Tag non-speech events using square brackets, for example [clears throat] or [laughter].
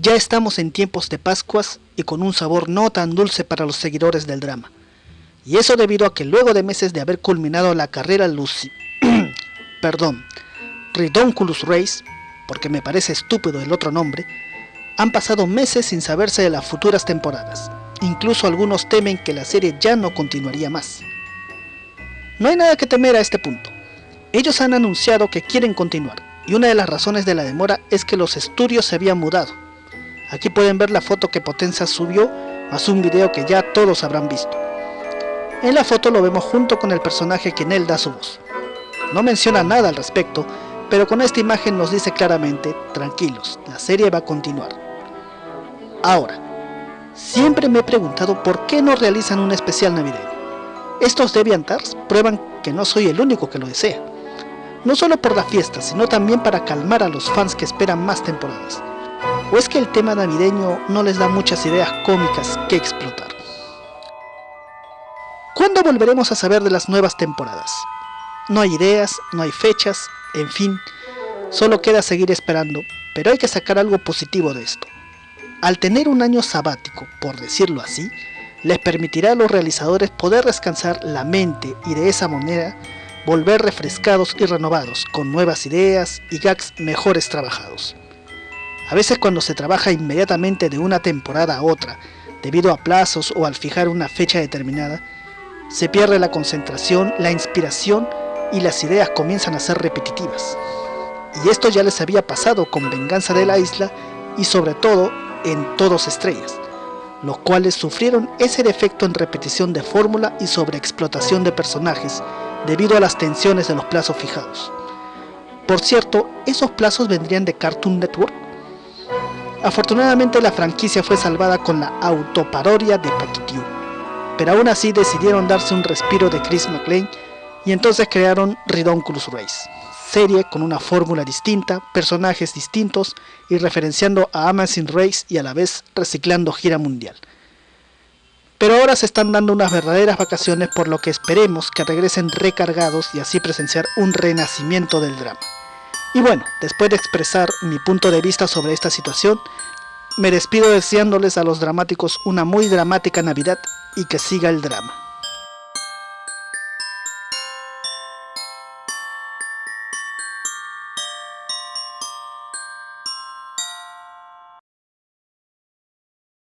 Ya estamos en tiempos de Pascuas y con un sabor no tan dulce para los seguidores del drama. Y eso debido a que luego de meses de haber culminado la carrera Lucy, [clears throat] perdón, Ridonculus Race, porque me parece estúpido el otro nombre, han pasado meses sin saberse de las futuras temporadas. Incluso algunos temen que la serie ya no continuaría más. No hay nada que temer a este punto. Ellos han anunciado que quieren continuar, y una de las razones de la demora es que los estudios se habían mudado, Aquí pueden ver la foto que Potenza subió, más un video que ya todos habrán visto. En la foto lo vemos junto con el personaje que en él da su voz. No menciona nada al respecto, pero con esta imagen nos dice claramente, tranquilos, la serie va a continuar. Ahora, siempre me he preguntado por qué no realizan un especial navideño. Estos DeviantArs prueban que no soy el único que lo desea. No solo por la fiesta, sino también para calmar a los fans que esperan más temporadas. ¿O es que el tema navideño no les da muchas ideas cómicas que explotar? ¿Cuándo volveremos a saber de las nuevas temporadas? No hay ideas, no hay fechas, en fin, solo queda seguir esperando, pero hay que sacar algo positivo de esto. Al tener un año sabático, por decirlo así, les permitirá a los realizadores poder descansar la mente y de esa manera volver refrescados y renovados, con nuevas ideas y gags mejores trabajados. A veces cuando se trabaja inmediatamente de una temporada a otra, debido a plazos o al fijar una fecha determinada, se pierde la concentración, la inspiración y las ideas comienzan a ser repetitivas. Y esto ya les había pasado con Venganza de la Isla y sobre todo en Todos Estrellas, los cuales sufrieron ese defecto en repetición de fórmula y sobreexplotación de personajes debido a las tensiones de los plazos fijados. Por cierto, esos plazos vendrían de Cartoon Network Afortunadamente la franquicia fue salvada con la autoparodia de Paquitiu, pero aún así decidieron darse un respiro de Chris McLean y entonces crearon Ridonculus Race, serie con una fórmula distinta, personajes distintos y referenciando a Amazing Race y a la vez reciclando gira mundial. Pero ahora se están dando unas verdaderas vacaciones por lo que esperemos que regresen recargados y así presenciar un renacimiento del drama. Y bueno, después de expresar mi punto de vista sobre esta situación, me despido deseándoles a los dramáticos una muy dramática Navidad y que siga el drama.